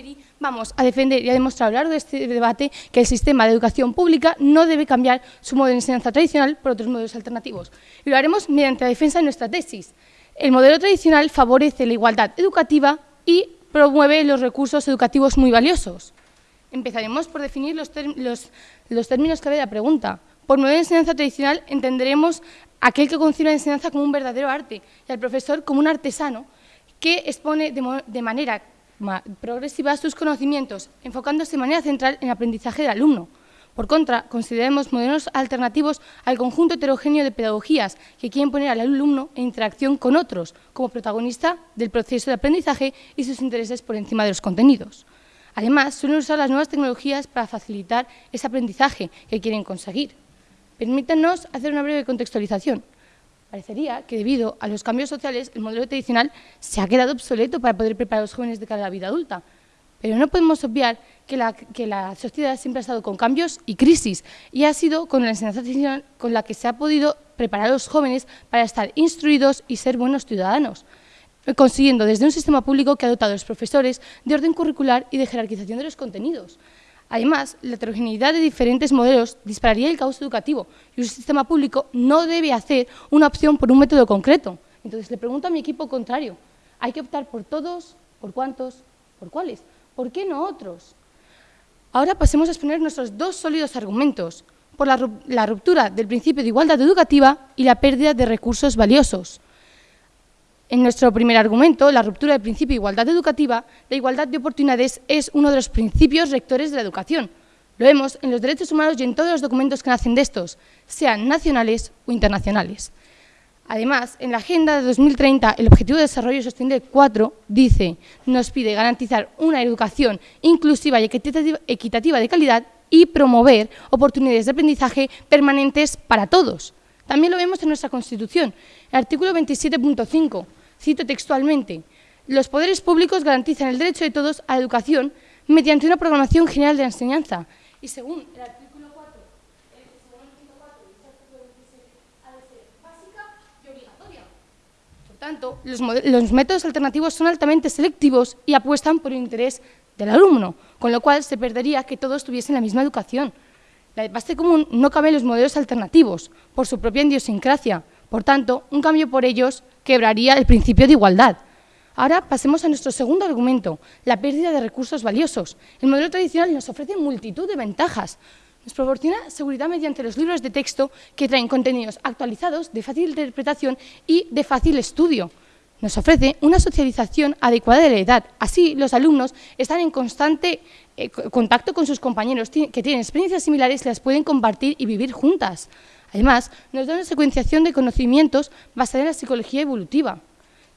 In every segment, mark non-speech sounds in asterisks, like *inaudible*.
Emery vamos a defender y a demostrar a lo largo de este debate que el sistema de educación pública no debe cambiar su modelo de enseñanza tradicional por otros modelos alternativos. Y lo haremos mediante la defensa de nuestra tesis. El modelo tradicional favorece la igualdad educativa y promueve los recursos educativos muy valiosos. Empezaremos por definir los, los, términos clave de la pregunta. Por modelo de enseñanza tradicional entenderemos aquel que concibe la enseñanza como un verdadero arte y al profesor como un artesano que expone de, manera progresiva sus conocimientos, enfocándose de manera central en el aprendizaje del alumno. Por contra, consideremos modelos alternativos al conjunto heterogéneo de pedagogías que quieren poner al alumno en interacción con otros, como protagonista del proceso de aprendizaje y sus intereses por encima de los contenidos. Además, suelen usar las nuevas tecnologías para facilitar ese aprendizaje que quieren conseguir. Permítanos hacer una breve contextualización. Parecería que debido a los cambios sociales el modelo tradicional se ha quedado obsoleto para poder preparar a los jóvenes de cara a la vida adulta. Pero no podemos obviar que la, sociedad siempre ha estado con cambios y crisis y ha sido con la enseñanza tradicional con la que se ha podido preparar a los jóvenes para estar instruidos y ser buenos ciudadanos, consiguiendo desde un sistema público que ha dotado a los profesores de orden curricular y de jerarquización de los contenidos. Además, la heterogeneidad de diferentes modelos dispararía el caos educativo y un sistema público no debe hacer una opción por un método concreto. Entonces, le pregunto a mi equipo contrario, ¿hay que optar por todos, por cuántos, por cuáles? ¿Por qué no otros? Ahora pasemos a exponer nuestros dos sólidos argumentos, por la, la ruptura del principio de igualdad educativa y la pérdida de recursos valiosos. En nuestro primer argumento, la ruptura del principio de igualdad educativa, la igualdad de oportunidades es uno de los principios rectores de la educación. Lo vemos en los derechos humanos y en todos los documentos que nacen de estos, sean nacionales o internacionales. Además, en la Agenda de 2030, el Objetivo de Desarrollo Sostenible 4 dice, nos pide garantizar una educación inclusiva y equitativa de calidad y promover oportunidades de aprendizaje permanentes para todos. También lo vemos en nuestra Constitución, el artículo 27.5, Cito textualmente, los poderes públicos garantizan el derecho de todos a la educación mediante una programación general de la enseñanza. Y según el artículo 4, el, según el artículo 4 el artículo 27, ha de ser básica y obligatoria. Por tanto, los, los métodos alternativos son altamente selectivos y apuestan por el interés del alumno, con lo cual se perdería que todos tuviesen la misma educación. La base común no cabe en los modelos alternativos, por su propia idiosincrasia. Por tanto, un cambio por ellos quebraría el principio de igualdad. Ahora pasemos a nuestro segundo argumento, la pérdida de recursos valiosos. El modelo tradicional nos ofrece multitud de ventajas. Nos proporciona seguridad mediante los libros de texto que traen contenidos actualizados, de fácil interpretación y de fácil estudio. Nos ofrece una socialización adecuada de la edad. Así, los alumnos están en constante eh, contacto con sus compañeros que tienen experiencias similares y las pueden compartir y vivir juntas. Además, nos da una secuenciación de conocimientos basada en la psicología evolutiva.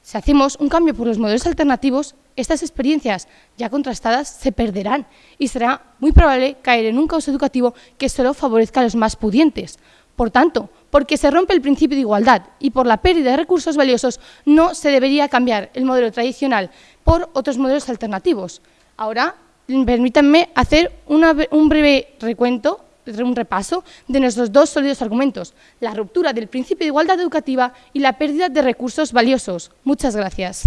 Si hacemos un cambio por los modelos alternativos, estas experiencias ya contrastadas se perderán y será muy probable caer en un caos educativo que solo favorezca a los más pudientes. Por tanto, porque se rompe el principio de igualdad y por la pérdida de recursos valiosos, no se debería cambiar el modelo tradicional por otros modelos alternativos. Ahora, permítanme hacer un breve recuento un repaso de nuestros dos sólidos argumentos, la ruptura del principio de igualdad educativa y la pérdida de recursos valiosos. Muchas gracias.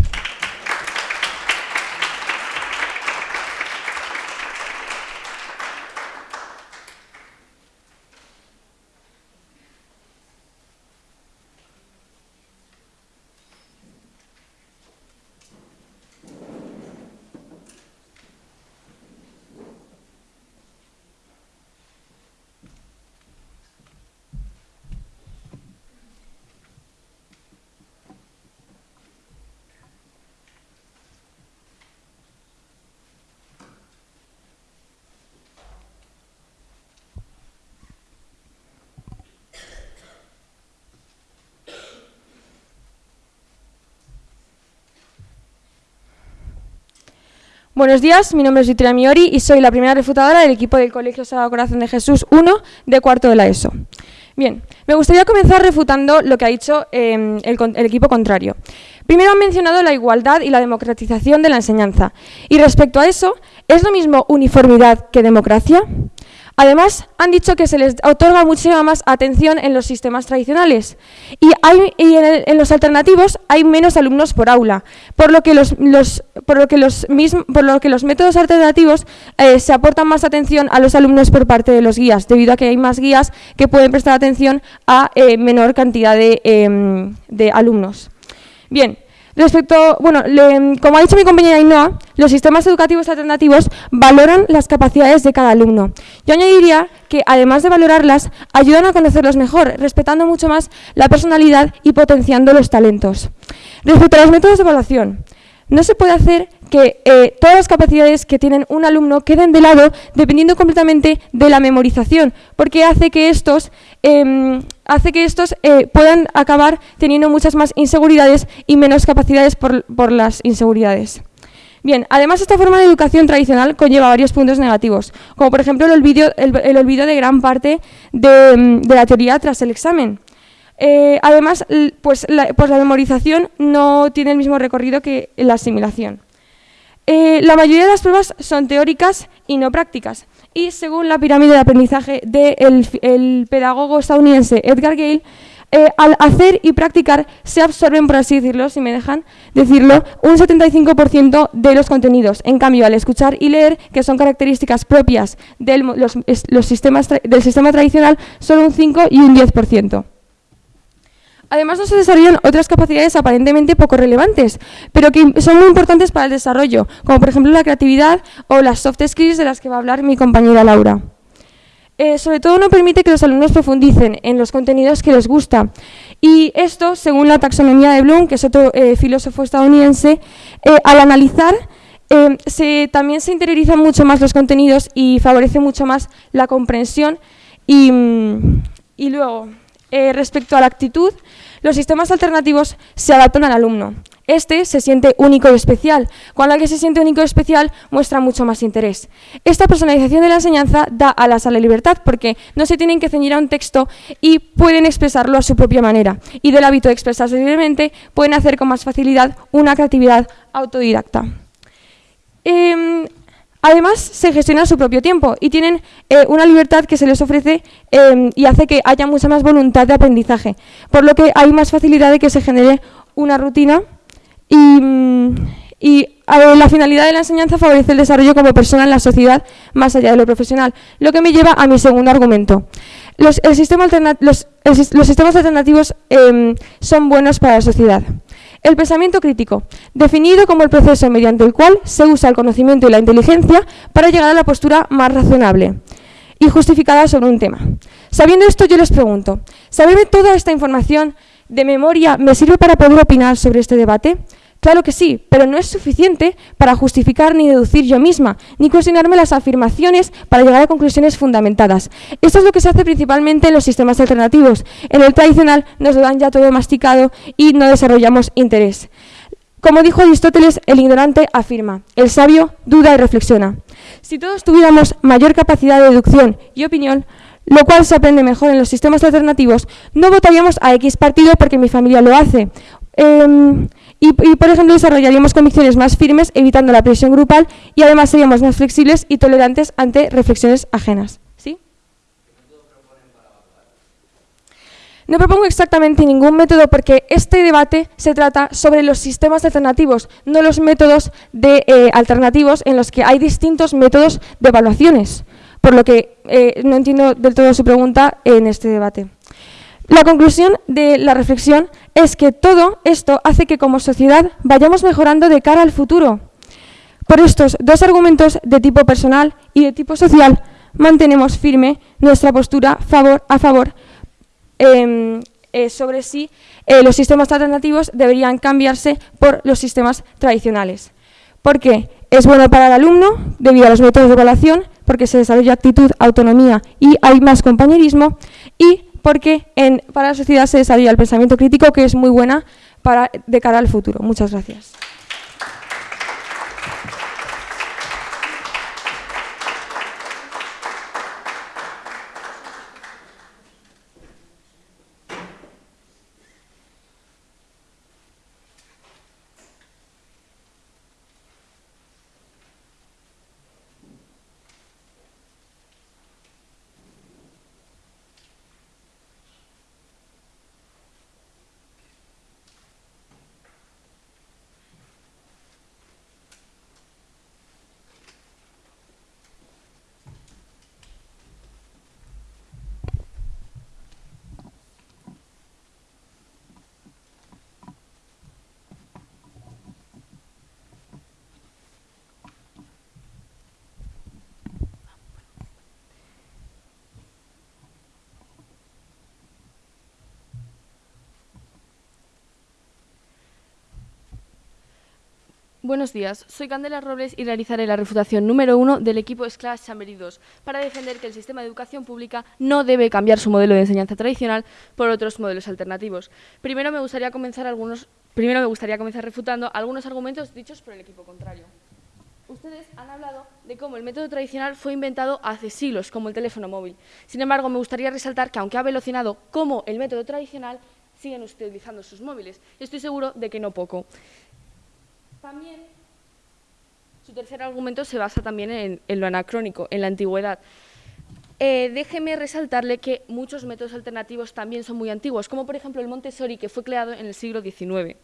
Buenos días, mi nombre es Victoria Miori y soy la primera refutadora del equipo del Colegio Sagrado Corazón de Jesús 1 de cuarto de la ESO. Bien, me gustaría comenzar refutando lo que ha dicho em, el, equipo contrario. Primero han mencionado la igualdad y la democratización de la enseñanza. Y respecto a eso, ¿es lo mismo uniformidad que democracia? Además, han dicho que se les otorga muchísima más atención en los sistemas tradicionales y, hay, en, los alternativos hay menos alumnos por aula, por lo que los, por lo que los, por lo que los métodos alternativos eh, se aportan más atención a los alumnos por parte de los guías, debido a que hay más guías que pueden prestar atención a eh, menor cantidad de, em, de alumnos. Bien, Respecto, bueno, como ha dicho mi compañera Ainhoa, los sistemas educativos alternativos valoran las capacidades de cada alumno. Yo añadiría que, además de valorarlas, ayudan a conocerlos mejor, respetando mucho más la personalidad y potenciando los talentos. Respecto a los métodos de evaluación, no se puede hacer que eh, todas las capacidades que tienen un alumno queden de lado dependiendo completamente de la memorización, porque hace que estos, em, eh, puedan acabar teniendo muchas más inseguridades y menos capacidades por, las inseguridades. Bien, además esta forma de educación tradicional conlleva varios puntos negativos, como por ejemplo el olvido, de gran parte de la teoría tras el examen. Eh, además, pues la, pues la, memorización no tiene el mismo recorrido que la asimilación. Eh, la mayoría de las pruebas son teóricas y no prácticas. Y según la pirámide de aprendizaje del pedagogo estadounidense Edgar Gale, eh, al hacer y practicar se absorben, por así decirlo, si me dejan decirlo, un 75% de los contenidos. En cambio, al escuchar y leer, que son características propias del, los sistemas del sistema tradicional, solo un 5 y un 10%. Además, no se desarrollan otras capacidades aparentemente poco relevantes, pero que son muy importantes para el desarrollo, como por ejemplo la creatividad o las soft skills de las que va a hablar mi compañera Laura. Eh, sobre todo no permite que los alumnos profundicen en los contenidos que les gusta. Y esto, según la taxonomía de Bloom, que es otro eh, filósofo estadounidense, eh, al analizar también se interiorizan mucho más los contenidos y favorece mucho más la comprensión. y mm, luego, respecto a la actitud, los sistemas alternativos se adaptan al alumno. Este se siente único y especial. Cuando alguien se siente único y especial, muestra mucho más interés. Esta personalización de la enseñanza da a la libertad porque no se tienen que ceñir a un texto y pueden expresarlo a su propia manera. Y del hábito de expresarse libremente, pueden hacer con más facilidad una creatividad autodidacta. Em, Además, se gestiona su propio tiempo y tienen eh, una libertad que se les ofrece em, y hace que haya mucha más voluntad de aprendizaje, por lo que hay más facilidad de que se genere una rutina y, la finalidad de la enseñanza favorece el desarrollo como persona en la sociedad más allá de lo profesional, lo que me lleva a mi segundo argumento. Los, sistemas alternativos em, son buenos para la sociedad. El pensamiento crítico, definido como el proceso mediante el cual se usa el conocimiento y la inteligencia para llegar a la postura más razonable y justificada sobre un tema. Sabiendo esto, yo les pregunto, ¿saberme toda esta información de memoria me sirve para poder opinar sobre este debate? Claro que sí, pero no es suficiente para justificar ni deducir yo misma, ni cuestionarme las afirmaciones para llegar a conclusiones fundamentadas. Esto es lo que se hace principalmente en los sistemas alternativos. En el tradicional nos lo dan ya todo masticado y no desarrollamos interés. Como dijo Aristóteles, el ignorante afirma, el sabio duda y reflexiona. Si todos tuviéramos mayor capacidad de deducción y opinión, lo cual se aprende mejor en los sistemas alternativos, no votaríamos a X partido porque mi familia lo hace. Em, y, por ejemplo, desarrollaríamos convicciones más firmes, evitando la presión grupal y además seríamos más flexibles y tolerantes ante reflexiones ajenas. ¿Sí? No propongo exactamente ningún método porque este debate se trata sobre los sistemas alternativos, no los métodos de, eh, alternativos en los que hay distintos métodos de evaluaciones, por lo que eh, no entiendo del todo su pregunta en este debate. La conclusión de la reflexión es que todo esto hace que como sociedad vayamos mejorando de cara al futuro. Por estos dos argumentos de tipo personal y de tipo social, mantenemos firme nuestra postura a favor em, eh, sobre si eh, los sistemas alternativos deberían cambiarse por los sistemas tradicionales. Porque es bueno para el alumno, debido a los métodos de evaluación, porque se desarrolla actitud, autonomía y hay más compañerismo, y porque en, para la sociedad se desarrolla el pensamiento crítico, que es muy buena para, de cara al futuro. Muchas gracias. Buenos días, soy Candela Robles y realizaré la refutación número uno del equipo SCLAS Chambery 2 para defender que el sistema de educación pública no debe cambiar su modelo de enseñanza tradicional por otros modelos alternativos. Primero me gustaría comenzar, algunos, primero me gustaría comenzar refutando algunos argumentos dichos por el equipo contrario. Ustedes han hablado de cómo el método tradicional fue inventado hace siglos, como el teléfono móvil. Sin embargo, me gustaría resaltar que, aunque ha velocinado como el método tradicional, siguen utilizando sus móviles. Estoy seguro de que no poco. También, su tercer argumento se basa también en, lo anacrónico, en la antigüedad. Eh, déjeme resaltarle que muchos métodos alternativos también son muy antiguos, como por ejemplo el Montessori, que fue creado en el siglo XIX.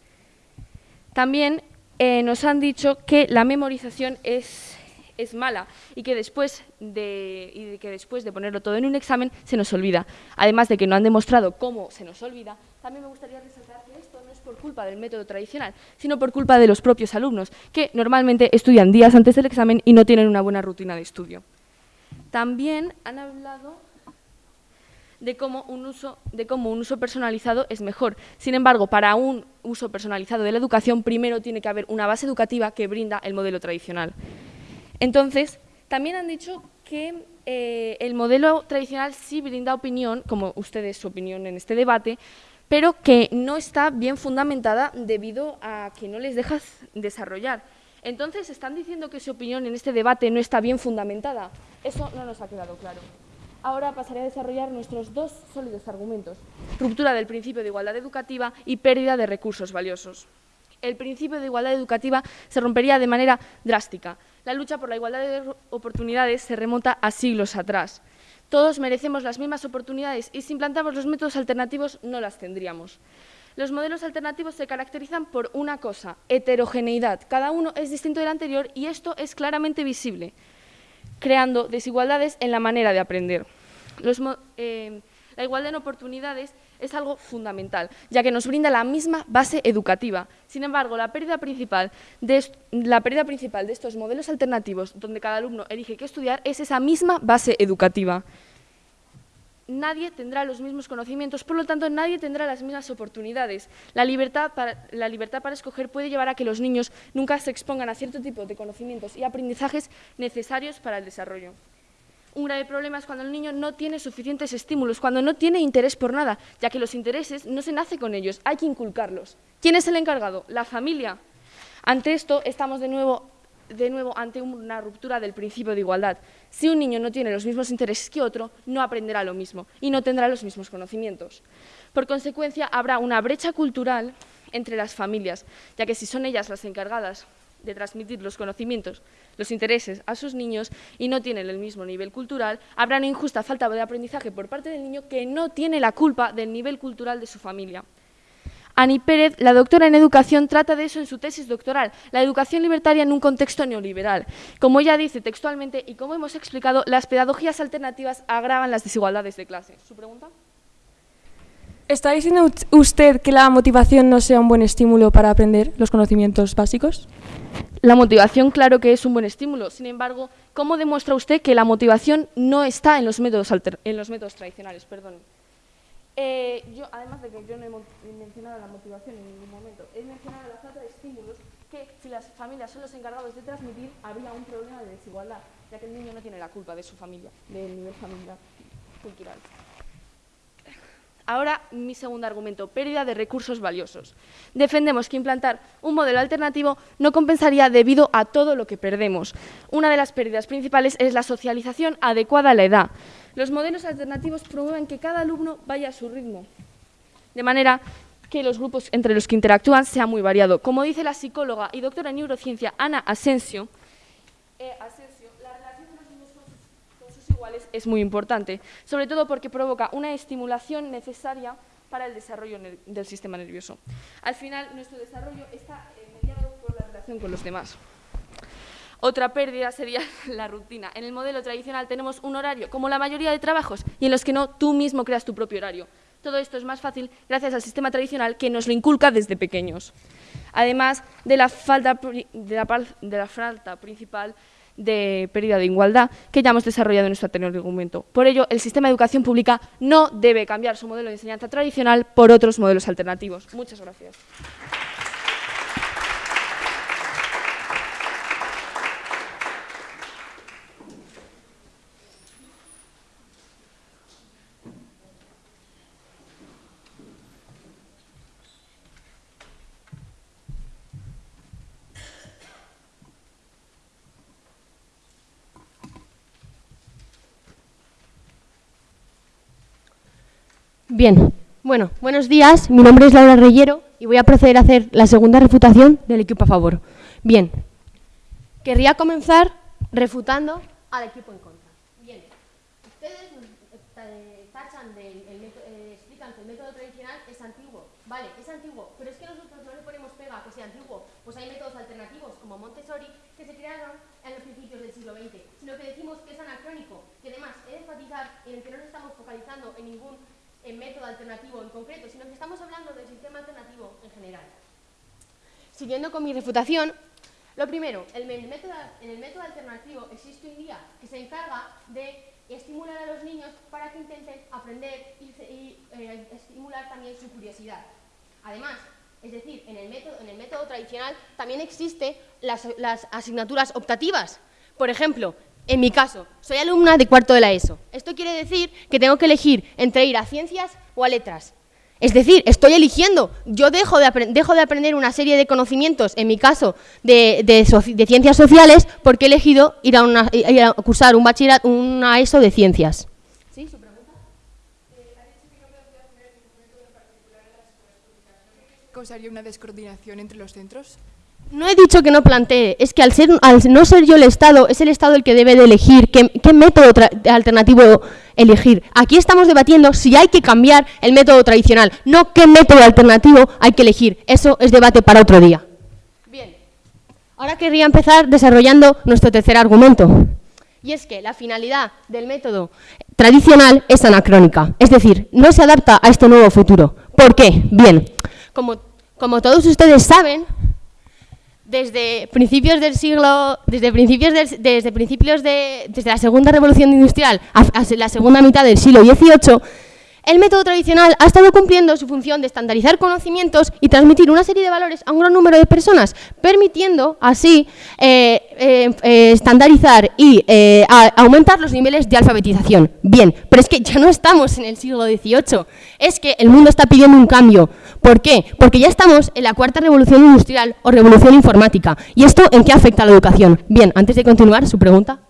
También eh, nos han dicho que la memorización es, es mala y que, después de, y que después de ponerlo todo en un examen se nos olvida. Además de que no han demostrado cómo se nos olvida, también me gustaría resaltar que esto no es por culpa del método tradicional, sino por culpa de los propios alumnos, que normalmente estudian días antes del examen y no tienen una buena rutina de estudio. También han hablado de cómo, un uso, de cómo un uso personalizado es mejor. Sin embargo, para un uso personalizado de la educación, primero tiene que haber una base educativa que brinda el modelo tradicional. Entonces, también han dicho que eh, el modelo tradicional sí brinda opinión, como ustedes su opinión en este debate, pero que no está bien fundamentada debido a que no les dejas desarrollar. Entonces, ¿están diciendo que su opinión en este debate no está bien fundamentada? Eso no nos ha quedado claro. Ahora pasaré a desarrollar nuestros dos sólidos argumentos, ruptura del principio de igualdad educativa y pérdida de recursos valiosos. El principio de igualdad educativa se rompería de manera drástica. La lucha por la igualdad de oportunidades se remonta a siglos atrás. Todos merecemos las mismas oportunidades y si implantamos los métodos alternativos no las tendríamos. Los modelos alternativos se caracterizan por una cosa, heterogeneidad. Cada uno es distinto del anterior y esto es claramente visible, creando desigualdades en la manera de aprender. Eh, la igualdad en oportunidades es algo fundamental, ya que nos brinda la misma base educativa. Sin embargo, la pérdida principal de, la pérdida principal de estos modelos alternativos, donde cada alumno elige qué estudiar, es esa misma base educativa. Nadie tendrá los mismos conocimientos, por lo tanto, nadie tendrá las mismas oportunidades. La libertad, para, escoger puede llevar a que los niños nunca se expongan a cierto tipo de conocimientos y aprendizajes necesarios para el desarrollo. Un grave problema es cuando el niño no tiene suficientes estímulos, cuando no tiene interés por nada, ya que los intereses no se nace con ellos, hay que inculcarlos. ¿Quién es el encargado? La familia. Ante esto estamos de nuevo, de nuevo ante una ruptura del principio de igualdad. Si un niño no tiene los mismos intereses que otro, no aprenderá lo mismo y no tendrá los mismos conocimientos. Por consecuencia, habrá una brecha cultural entre las familias, ya que si son ellas las encargadas de transmitir los conocimientos, los intereses a sus niños y no tienen el mismo nivel cultural, habrá una injusta falta de aprendizaje por parte del niño que no tiene la culpa del nivel cultural de su familia. Ani Pérez, la doctora en educación, trata de eso en su tesis doctoral, la educación libertaria en un contexto neoliberal. Como ella dice textualmente y como hemos explicado, las pedagogías alternativas agravan las desigualdades de clase. ¿Su pregunta? ¿Está diciendo usted que la motivación no sea un buen estímulo para aprender los conocimientos básicos? La motivación, claro que es un buen estímulo. Sin embargo, ¿cómo demuestra usted que la motivación no está en los métodos, en los métodos tradicionales? Perdón. Eh, yo, además de que yo no he mencionado la motivación en ningún momento, he mencionado la falta de estímulos que, si las familias son los encargados de transmitir, habría un problema de desigualdad, ya que el niño no tiene la culpa de su familia, del nivel familiar cultural. Ahora, mi segundo argumento, pérdida de recursos valiosos. Defendemos que implantar un modelo alternativo no compensaría debido a todo lo que perdemos. Una de las pérdidas principales es la socialización adecuada a la edad. Los modelos alternativos promueven que cada alumno vaya a su ritmo, de manera que los grupos entre los que interactúan sea muy variado. Como dice la psicóloga y doctora en neurociencia Ana Asensio, eh, es muy importante, sobre todo porque provoca una estimulación necesaria para el desarrollo del sistema nervioso. Al final, nuestro desarrollo está mediado por la relación con los demás. Otra pérdida sería *laughs* la rutina. En el modelo tradicional tenemos un horario, como la mayoría de trabajos, y en los que no, tú mismo creas tu propio horario. Todo esto es más fácil gracias al sistema tradicional que nos lo inculca desde pequeños. Además de la falta, de la, falta principal de pérdida de igualdad que ya hemos desarrollado en nuestro anterior argumento. Por ello, el sistema de educación pública no debe cambiar su modelo de enseñanza tradicional por otros modelos alternativos. Muchas gracias. Bien, bueno, buenos días. Mi nombre es Laura Reyero y voy a proceder a hacer la segunda refutación del equipo a favor. Bien, querría comenzar refutando al equipo en contra. Bien, ustedes tachan el eh, explican que el método tradicional es antiguo. Vale, es antiguo, pero es que nosotros no le ponemos pega que sea antiguo. Pues hay métodos alternativos como Montessori que se crearon en los principios del siglo XX, sino que decimos que es anacrónico, que además he de enfatizar en el que no nos estamos focalizando en ningún en método alternativo en concreto, sino que estamos hablando del sistema alternativo en general. Siguiendo con mi refutación, lo primero, en el método alternativo existe un día que se encarga de estimular a los niños para que intenten aprender y, eh, estimular también su curiosidad. Además, es decir, en el método, tradicional también existen las asignaturas optativas. Por ejemplo, en mi caso, soy alumna de cuarto de la ESO. Esto quiere decir que tengo que elegir entre ir a ciencias o a letras. Es decir, estoy eligiendo. Yo dejo de, aprender una serie de conocimientos, en mi caso, de, ciencias sociales, porque he elegido ir a, cursar un bachillerato, una ESO de ciencias. ¿Sí? ¿Su pregunta? ¿Causaría una descoordinación entre los centros? No he dicho que no plantee, es que al, ser, al no ser yo el Estado, es el Estado el que debe de elegir qué, método alternativo elegir. Aquí estamos debatiendo si hay que cambiar el método tradicional, no qué método alternativo hay que elegir. Eso es debate para otro día. Bien, ahora querría empezar desarrollando nuestro tercer argumento. Y es que la finalidad del método tradicional es anacrónica, es decir, no se adapta a este nuevo futuro. ¿Por qué? Bien, como, como todos ustedes saben, desde principios del siglo, desde principios, desde principios de, desde la segunda revolución industrial hasta la segunda mitad del siglo XVIII, el método tradicional ha estado cumpliendo su función de estandarizar conocimientos y transmitir una serie de valores a un gran número de personas, permitiendo así eh, eh, eh, estandarizar y aumentar los niveles de alfabetización. Bien, pero es que ya no estamos en el siglo XVIII, es que el mundo está pidiendo un cambio. ¿Por qué? Porque ya estamos en la cuarta revolución industrial o revolución informática. ¿Y esto en qué afecta a la educación? Bien, antes de continuar, su pregunta.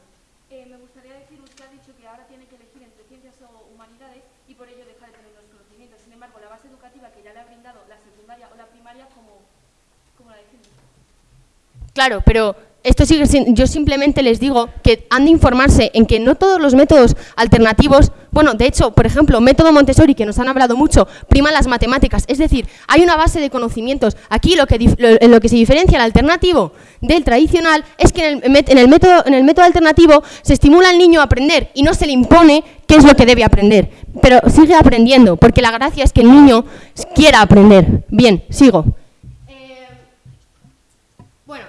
Claro, pero esto sigue yo simplemente les digo que han de informarse en que no todos los métodos alternativos, bueno, de hecho, por ejemplo, método Montessori, que nos han hablado mucho, prima las matemáticas, es decir, hay una base de conocimientos. Aquí lo que, en lo que se diferencia el alternativo del tradicional es que en el, en el, método, en el método alternativo se estimula al niño a aprender y no se le impone qué es lo que debe aprender, pero sigue aprendiendo, porque la gracia es que el niño quiera aprender. Bien, sigo.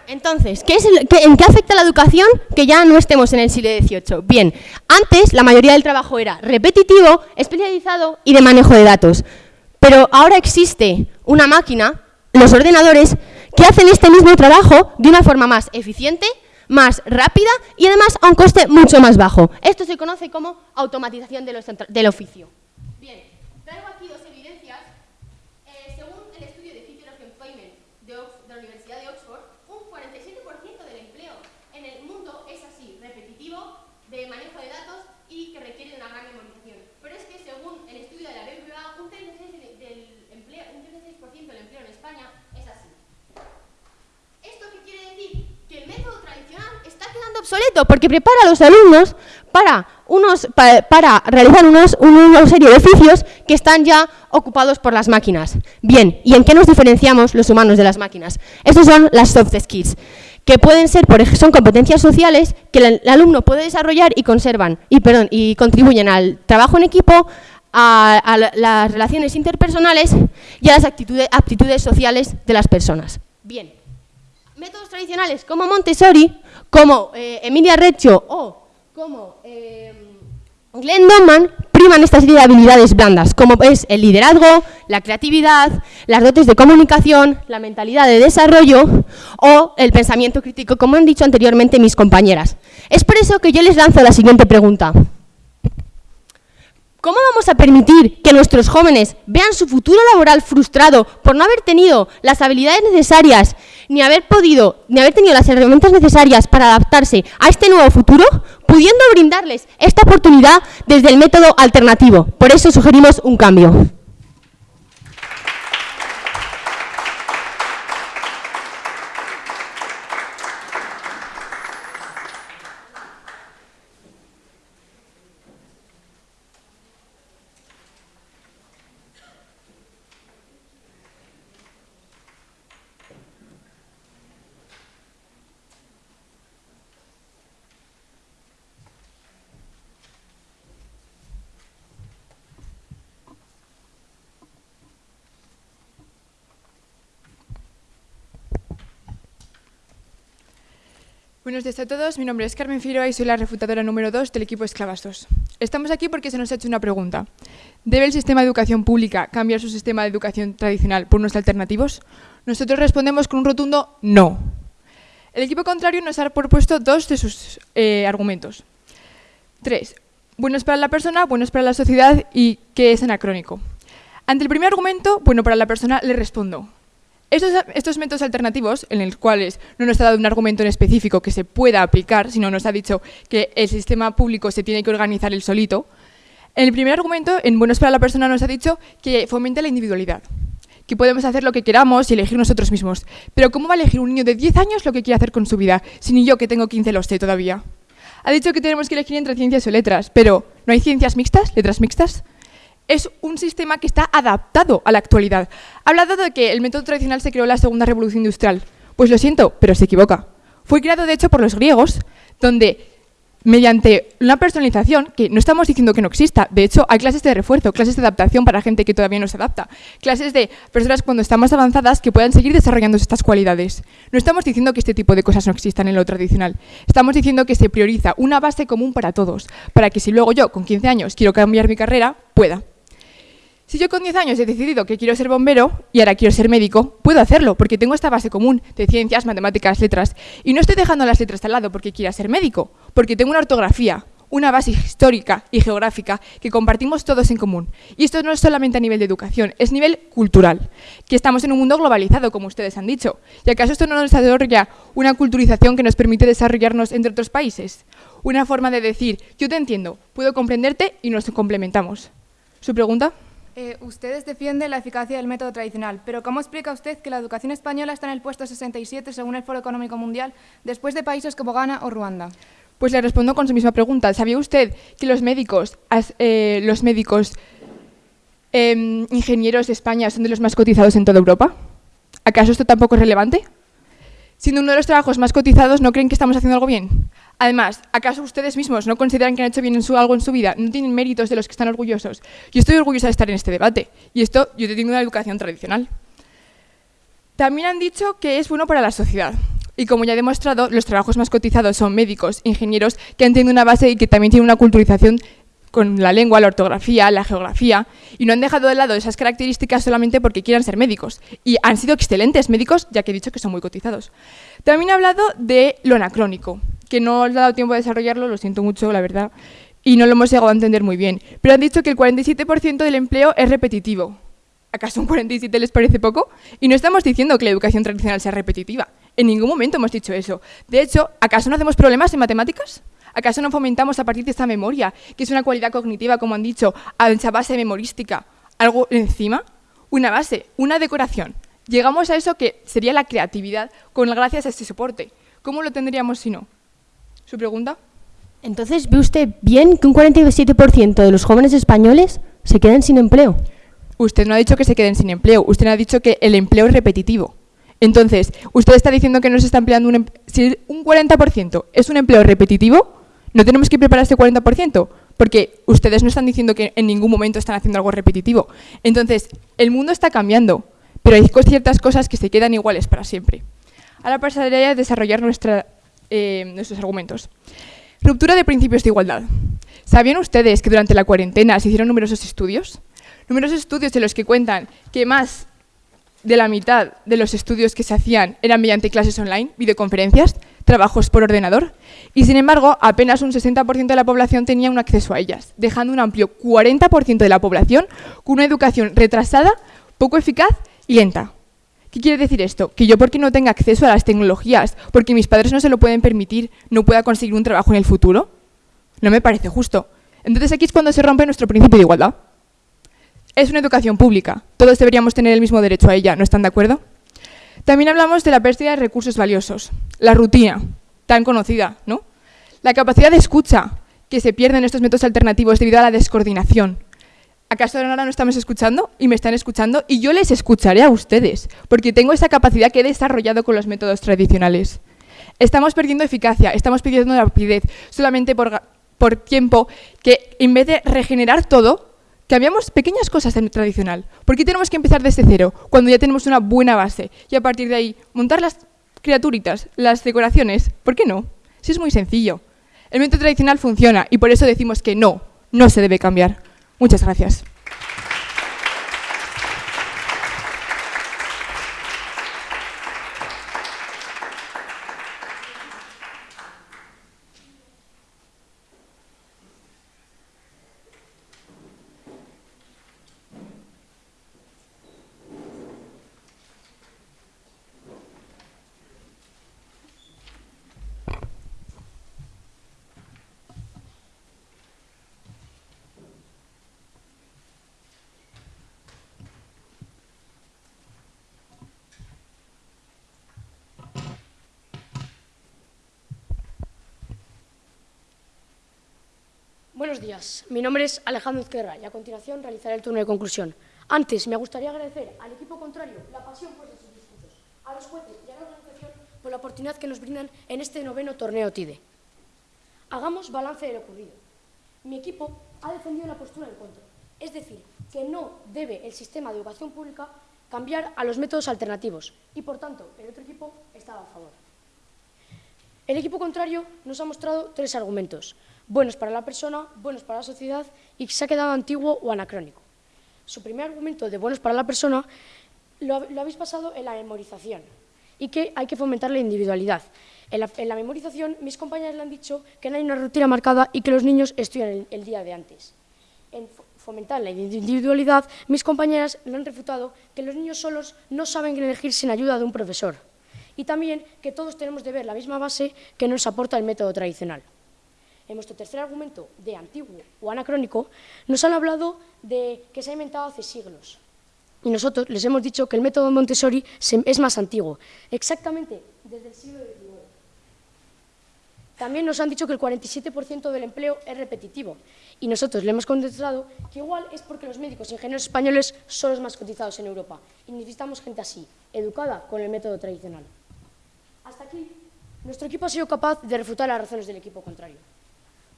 Entonces, ¿qué ¿en qué afecta la educación que ya no estemos en el siglo XVIII? Bien, antes la mayoría del trabajo era repetitivo, especializado y de manejo de datos. Pero ahora existe una máquina, los ordenadores, que hacen este mismo trabajo de una forma más eficiente, más rápida y además a un coste mucho más bajo. Esto se conoce como automatización del oficio. Bien, traigo aquí dos evidencias. Eh, según el estudio de Future of Employment de, de la Universidad de Oxford, de manejo de datos y que requiere de una gran memorización. Pero es que según el estudio de la BBVA, un 36%, del empleo, un 36 del empleo en España es así. ¿Esto qué quiere decir? Que el método tradicional está porque prepara a los alumnos para, unos, para, realizar unos, una serie de oficios que están ya ocupados por las máquinas. Bien, ¿y en qué nos diferenciamos los humanos de las máquinas? Estos son las soft skills que pueden ser, por ejemplo, son competencias sociales que el, alumno puede desarrollar y conservan, y, perdón, y contribuyen al trabajo en equipo, a, las relaciones interpersonales y a las aptitudes sociales de las personas. Bien, métodos tradicionales como Montessori, como eh, Emilia Reccio o como eh, Glenn Donman priman esta serie de habilidades blandas, como es el liderazgo, la creatividad, las dotes de comunicación, la mentalidad de desarrollo o el pensamiento crítico, como han dicho anteriormente mis compañeras. Es por eso que yo les lanzo la siguiente pregunta. ¿Cómo vamos a permitir que nuestros jóvenes vean su futuro laboral frustrado por no haber tenido las habilidades necesarias, ni haber podido, ni haber tenido las herramientas necesarias para adaptarse a este nuevo futuro, pudiendo brindarles esta oportunidad desde el método alternativo? Por eso sugerimos un cambio. Buenos días a todos, mi nombre es Carmen Figueroa y soy la refutadora número 2 del equipo Esclavas 2. Estamos aquí porque se nos ha hecho una pregunta. ¿Debe el sistema de educación pública cambiar su sistema de educación tradicional por unos alternativos? Nosotros respondemos con un rotundo no. El equipo contrario nos ha propuesto dos de sus eh, argumentos. Tres, buenos para la persona, buenos para la sociedad y que es anacrónico. Ante el primer argumento, bueno para la persona, le respondo. Estos, métodos alternativos, en los cuales no nos ha dado un argumento en específico que se pueda aplicar, sino nos ha dicho que el sistema público se tiene que organizar el solito, el primer argumento, en Buenos para la Persona, nos ha dicho que fomenta la individualidad, que podemos hacer lo que queramos y elegir nosotros mismos. Pero ¿cómo va a elegir un niño de 10 años lo que quiere hacer con su vida, si ni yo que tengo 15 lo sé todavía? Ha dicho que tenemos que elegir entre ciencias o letras, pero ¿no hay ciencias mixtas, letras mixtas? Es un sistema que está adaptado a la actualidad. Ha hablado de que el método tradicional se creó en la segunda revolución industrial. Pues lo siento, pero se equivoca. Fue creado, de hecho, por los griegos, donde mediante una personalización, que no estamos diciendo que no exista, de hecho hay clases de refuerzo, clases de adaptación para gente que todavía no se adapta, clases de personas cuando están más avanzadas que puedan seguir desarrollando estas cualidades. No estamos diciendo que este tipo de cosas no existan en lo tradicional, estamos diciendo que se prioriza una base común para todos, para que si luego yo con 15 años quiero cambiar mi carrera, pueda. Si yo con 10 años he decidido que quiero ser bombero y ahora quiero ser médico, puedo hacerlo porque tengo esta base común de ciencias, matemáticas, letras. Y no estoy dejando las letras al lado porque quiera ser médico, porque tengo una ortografía, una base histórica y geográfica que compartimos todos en común. Y esto no es solamente a nivel de educación, es nivel cultural, que estamos en un mundo globalizado, como ustedes han dicho. ¿Y acaso esto no nos desarrolla una culturización que nos permite desarrollarnos entre otros países? Una forma de decir, yo te entiendo, puedo comprenderte y nos complementamos. ¿Su pregunta? Eh, ustedes defienden la eficacia del método tradicional, pero ¿cómo explica usted que la educación española está en el puesto 67 según el Foro Económico Mundial, después de países como Ghana o Ruanda? Pues le respondo con su misma pregunta. ¿Sabía usted que los médicos, eh, los médicos eh, ingenieros de España son de los más cotizados en toda Europa? ¿Acaso esto tampoco es relevante? Siendo uno de los trabajos más cotizados, ¿no creen que estamos haciendo algo bien? Además, ¿acaso ustedes mismos no consideran que han hecho bien algo en su vida? ¿No tienen méritos de los que están orgullosos? Yo estoy orgullosa de estar en este debate. Y esto, yo tengo una educación tradicional. También han dicho que es bueno para la sociedad. Y como ya he demostrado, los trabajos más cotizados son médicos, ingenieros, que han tenido una base y que también tienen una culturización con la lengua, la ortografía, la geografía, y no han dejado de lado esas características solamente porque quieran ser médicos. Y han sido excelentes médicos, ya que he dicho que son muy cotizados. También he hablado de lo anacrónico, que no os ha dado tiempo a desarrollarlo, lo siento mucho, la verdad, y no lo hemos llegado a entender muy bien. Pero han dicho que el 47% del empleo es repetitivo. ¿Acaso un 47 les parece poco? Y no estamos diciendo que la educación tradicional sea repetitiva. En ningún momento hemos dicho eso. De hecho, ¿acaso no hacemos problemas en matemáticas? ¿Acaso no fomentamos a partir de esta memoria, que es una cualidad cognitiva, como han dicho, a esa base memorística, algo encima? Una base, una decoración. Llegamos a eso que sería la creatividad con gracias a este soporte. ¿Cómo lo tendríamos si no? ¿Su pregunta? Entonces, ¿ve usted bien que un 47% de los jóvenes españoles se queden sin empleo? Usted no ha dicho que se queden sin empleo, usted ha dicho que el empleo es repetitivo. Entonces, usted está diciendo que no se está empleando un... Em-, si un 40% es un empleo repetitivo, no tenemos que preparar este 40%, porque ustedes no están diciendo que en ningún momento están haciendo algo repetitivo. Entonces, el mundo está cambiando, pero hay ciertas cosas que se quedan iguales para siempre. Ahora pasaría a desarrollar nuestra, eh, nuestros argumentos. Ruptura de principios de igualdad. ¿Sabían ustedes que durante la cuarentena se hicieron numerosos estudios? Numerosos estudios en los que cuentan que más de la mitad de los estudios que se hacían eran mediante clases online, videoconferencias, trabajos por ordenador, y sin embargo apenas un 60% de la población tenía un acceso a ellas, dejando un amplio 40% de la población con una educación retrasada, poco eficaz y lenta. ¿Qué quiere decir esto? Que yo porque no tenga acceso a las tecnologías, porque mis padres no se lo pueden permitir, no pueda conseguir un trabajo en el futuro. No me parece justo. Entonces aquí es cuando se rompe nuestro principio de igualdad. Es una educación pública. Todos deberíamos tener el mismo derecho a ella. ¿No están de acuerdo? También hablamos de la pérdida de recursos valiosos. La rutina, tan conocida, ¿no? La capacidad de escucha que se pierde en estos métodos alternativos debido a la descoordinación. ¿Acaso ahora no estamos escuchando y me están escuchando? Y yo les escucharé a ustedes, porque tengo esa capacidad que he desarrollado con los métodos tradicionales. Estamos perdiendo eficacia, estamos perdiendo rapidez, solamente por, tiempo que en vez de regenerar todo, Cambiamos pequeñas cosas en el tradicional. ¿Por qué tenemos que empezar desde cero, cuando ya tenemos una buena base? Y a partir de ahí, montar las criaturitas, las decoraciones, ¿por qué no? Si es muy sencillo. El método tradicional funciona y por eso decimos que no, no se debe cambiar. Muchas gracias. Buenos días, mi nombre es Alejandro Izquierda y a continuación realizaré el turno de conclusión. Antes, me gustaría agradecer al equipo contrario la pasión por sus discursos, a los jueces y a la organización por la oportunidad que nos brindan en este noveno torneo TIDE. Hagamos balance de lo ocurrido. Mi equipo ha defendido la postura en contra, es decir, que no debe el sistema de educación pública cambiar a los métodos alternativos y, por tanto, el otro equipo estaba a favor. El equipo contrario nos ha mostrado tres argumentos buenos para la persona, buenos para la sociedad y que se ha quedado antiguo o anacrónico. Su primer argumento de buenos para la persona lo, habéis basado en la memorización y que hay que fomentar la individualidad. En la, memorización, mis compañeras le han dicho que no hay una rutina marcada y que los niños estudian el, el día de antes. En fomentar la individualidad, mis compañeras le han refutado que los niños solos no saben elegir sin ayuda de un profesor y también que todos tenemos de ver la misma base que nos aporta el método tradicional en nuestro tercer argumento de antiguo o anacrónico, nos han hablado de que se ha inventado hace siglos. Y nosotros les hemos dicho que el método Montessori es más antiguo, exactamente desde el siglo XIX. También nos han dicho que el 47% del empleo es repetitivo y nosotros le hemos contestado que igual es porque los médicos e ingenieros españoles son los más cotizados en Europa y necesitamos gente así, educada con el método tradicional. Hasta aquí, nuestro equipo ha sido capaz de refutar las razones del equipo contrario.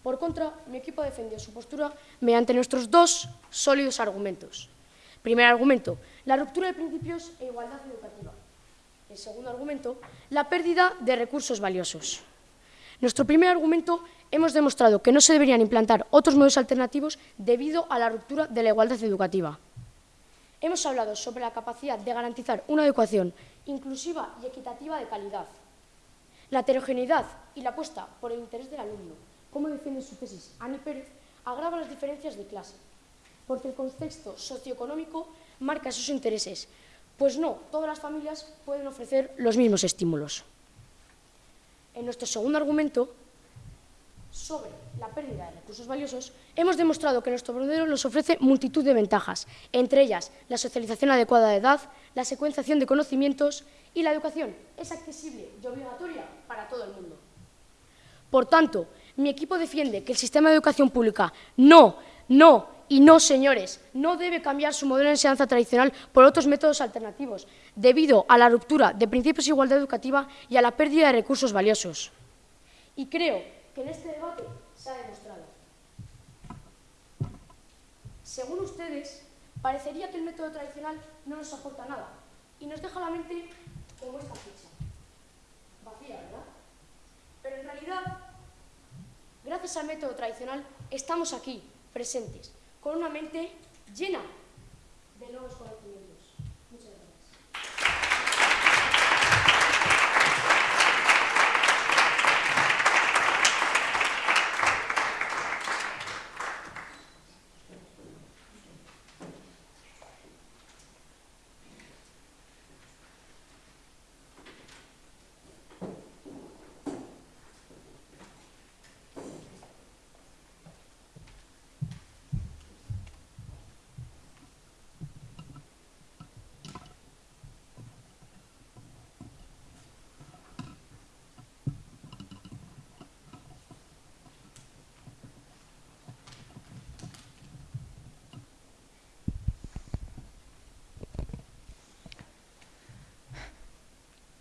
Por contra, mi equipo defendió su postura mediante nuestros dos sólidos argumentos. Primer argumento, la ruptura de principios e igualdad educativa. El segundo argumento, la pérdida de recursos valiosos. Nuestro primer argumento, hemos demostrado que no se deberían implantar otros modelos alternativos debido a la ruptura de la igualdad educativa. Hemos hablado sobre la capacidad de garantizar una educación inclusiva y equitativa de calidad, la heterogeneidad y la apuesta por el interés del alumno, como defiende su tesis Ani Pérez, agrava las diferencias de clase, porque el contexto socioeconómico marca sus intereses, pues no todas las familias pueden ofrecer los mismos estímulos. En nuestro segundo argumento, sobre la pérdida de recursos valiosos, hemos demostrado que nuestro modelo nos ofrece multitud de ventajas, entre ellas la socialización adecuada de edad, la secuenciación de conocimientos y la educación es accesible y obligatoria para todo el mundo. Por tanto, mi equipo defiende que el sistema de educación pública no, no y no, señores, no debe cambiar su modelo de enseñanza tradicional por otros métodos alternativos, debido a la ruptura de principios de igualdad educativa y a la pérdida de recursos valiosos. Y creo que en este debate se ha demostrado. Según ustedes, parecería que el método tradicional no nos aporta nada y nos deja la mente como esta ficha. Vacía, ¿verdad? Pero en realidad al método tradicional, estamos aquí, presentes, con una mente llena de nuevos conocimientos.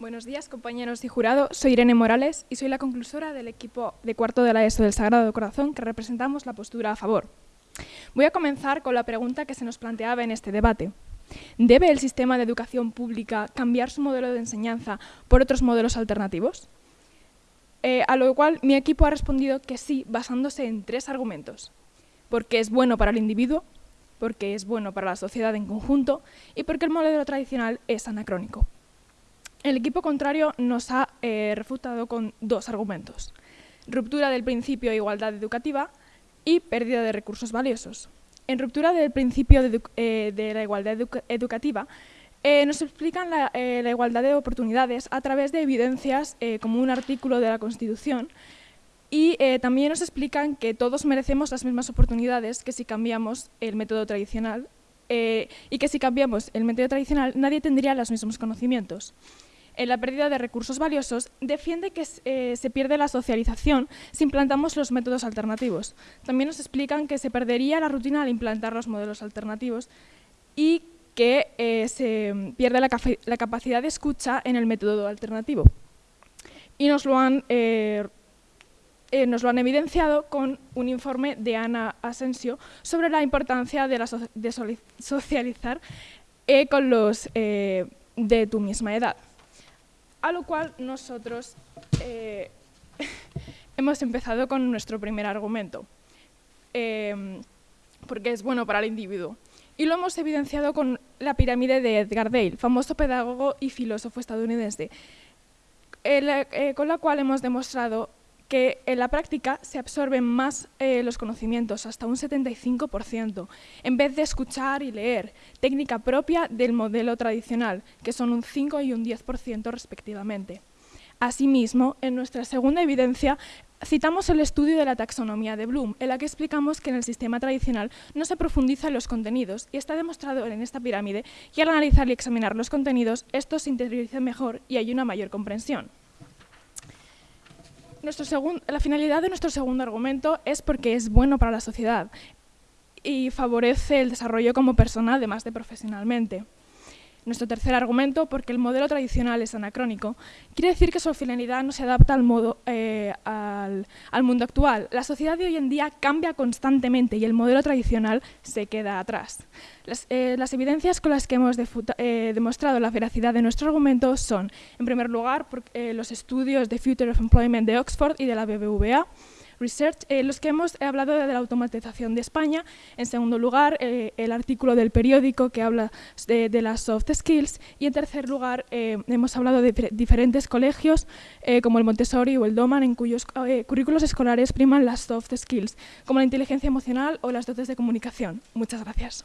Buenos días, compañeros y jurado. Soy Irene Morales y soy la conclusora del equipo de cuarto de la ESO del Sagrado Corazón que representamos la postura a favor. Voy a comenzar con la pregunta que se nos planteaba en este debate. ¿Debe el sistema de educación pública cambiar su modelo de enseñanza por otros modelos alternativos? Eh, a lo cual mi equipo ha respondido que sí, basándose en tres argumentos. Porque es bueno para el individuo, porque es bueno para la sociedad en conjunto y porque el modelo tradicional es anacrónico. El equipo contrario nos ha eh, refutado con dos argumentos. Ruptura del principio de igualdad educativa y pérdida de recursos valiosos. En ruptura del principio de, eh, la igualdad educativa, eh, nos explican la, igualdad de oportunidades a través de evidencias como un artículo de la Constitución y también nos explican que todos merecemos las mismas oportunidades que si cambiamos el método tradicional y que si cambiamos el método tradicional nadie tendría los mismos conocimientos en la pérdida de recursos valiosos, defiende que eh, se pierde la socialización si implantamos los métodos alternativos. También nos explican que se perdería la rutina al implantar los modelos alternativos y que eh, se pierde la, capacidad de escucha en el método alternativo. Y nos lo han, eh, nos lo han evidenciado con un informe de Ana Asensio sobre la importancia de socializar con los de tu misma edad. A lo cual nosotros eh, *laughs* hemos empezado con nuestro primer argumento, em, porque es bueno para el individuo. Y lo hemos evidenciado con la pirámide de Edgar Dale, famoso pedagogo y filósofo estadounidense, eh, con la cual hemos demostrado que en la práctica se absorben más eh, los conocimientos, hasta un 75%, en vez de escuchar y leer, técnica propia del modelo tradicional, que son un 5 y un 10% respectivamente. Asimismo, en nuestra segunda evidencia, citamos el estudio de la taxonomía de Bloom, en la que explicamos que en el sistema tradicional no se profundiza en los contenidos y está demostrado en esta pirámide que al analizar y examinar los contenidos, estos se interiorizan mejor y hay una mayor comprensión la finalidad de nuestro segundo argumento es porque es bueno para la sociedad y favorece el desarrollo como persona, además de profesionalmente. Nuestro tercer argumento, porque el modelo tradicional es anacrónico, quiere decir que su finalidad no se adapta al, modo, eh, al, mundo actual. La sociedad de hoy en día cambia constantemente y el modelo tradicional se queda atrás. Las, eh, evidencias con las que hemos eh, demostrado la veracidad de nuestro argumento son, en primer lugar, los estudios de Future of Employment de Oxford y de la BBVA, Research, eh, los que hemos hablado de la automatización de España. En segundo lugar, eh, el artículo del periódico que habla de, las soft skills. Y en tercer lugar, eh, hemos hablado de diferentes colegios como el Montessori o el Doman, en cuyos currículos escolares priman las soft skills, como la inteligencia emocional o las dotes de comunicación. Muchas gracias.